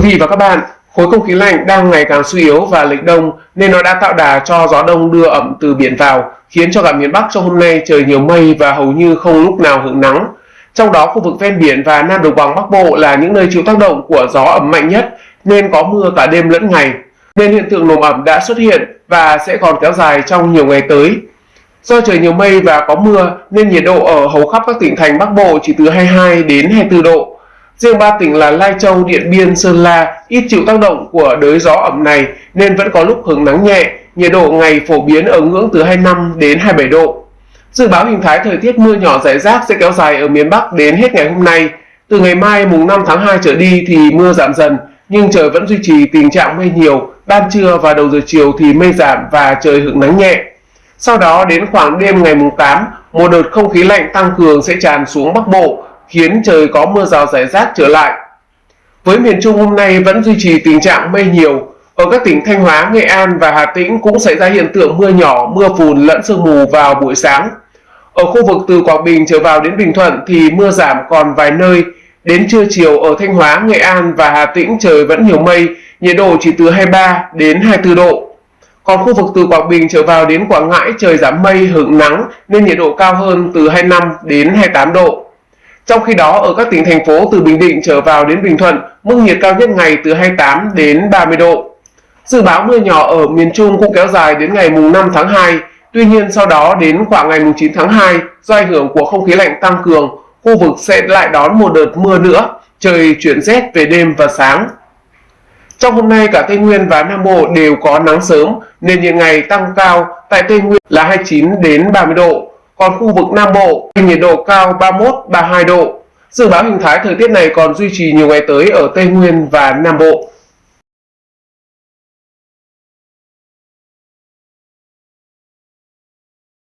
Quý vị và các bạn, khối không khí lạnh đang ngày càng suy yếu và lệch đông nên nó đã tạo đà cho gió đông đưa ẩm từ biển vào, khiến cho cả miền Bắc trong hôm nay trời nhiều mây và hầu như không lúc nào hưởng nắng. Trong đó khu vực ven biển và Nam Đồng bằng Bắc Bộ là những nơi chịu tác động của gió ẩm mạnh nhất nên có mưa cả đêm lẫn ngày. Nên hiện tượng nồm ẩm đã xuất hiện và sẽ còn kéo dài trong nhiều ngày tới. Do trời nhiều mây và có mưa nên nhiệt độ ở hầu khắp các tỉnh thành Bắc Bộ chỉ từ 22 đến 24 độ. Riêng ba tỉnh là Lai Châu, Điện Biên, Sơn La ít chịu tác động của đới gió ẩm này nên vẫn có lúc hứng nắng nhẹ, nhiệt độ ngày phổ biến ở ngưỡng từ 25 đến 27 độ. Dự báo hình thái thời tiết mưa nhỏ rải rác sẽ kéo dài ở miền Bắc đến hết ngày hôm nay. Từ ngày mai mùng 5 tháng 2 trở đi thì mưa giảm dần, nhưng trời vẫn duy trì tình trạng mây nhiều, ban trưa và đầu giờ chiều thì mây giảm và trời hứng nắng nhẹ. Sau đó đến khoảng đêm ngày mùng 8, một đợt không khí lạnh tăng cường sẽ tràn xuống Bắc Bộ, khiến trời có mưa rào rải rác trở lại. Với miền Trung hôm nay vẫn duy trì tình trạng mây nhiều, ở các tỉnh Thanh Hóa, Nghệ An và Hà Tĩnh cũng xảy ra hiện tượng mưa nhỏ, mưa phùn lẫn sương mù vào buổi sáng. Ở khu vực từ Quảng Bình trở vào đến Bình Thuận thì mưa giảm còn vài nơi. Đến trưa chiều ở Thanh Hóa, Nghệ An và Hà Tĩnh trời vẫn nhiều mây, nhiệt độ chỉ từ 23 đến 24 độ. Còn khu vực từ Quảng Bình trở vào đến Quảng Ngãi trời giảm mây hưởng nắng nên nhiệt độ cao hơn từ 25 đến 28 độ. Trong khi đó, ở các tỉnh thành phố từ Bình Định trở vào đến Bình Thuận, mức nhiệt cao nhất ngày từ 28 đến 30 độ. Dự báo mưa nhỏ ở miền Trung cũng kéo dài đến ngày mùng 5 tháng 2, tuy nhiên sau đó đến khoảng ngày mùng 9 tháng 2, do ảnh hưởng của không khí lạnh tăng cường, khu vực sẽ lại đón một đợt mưa nữa, trời chuyển rét về đêm và sáng. Trong hôm nay cả Tây Nguyên và Nam Bộ đều có nắng sớm nên nhiệt ngày tăng cao tại Tây Nguyên là 29 đến 30 độ, còn khu vực Nam Bộ, thì nhiệt độ cao 31-32 độ. Dự báo hình thái thời tiết này còn duy trì nhiều ngày tới ở Tây Nguyên và Nam Bộ.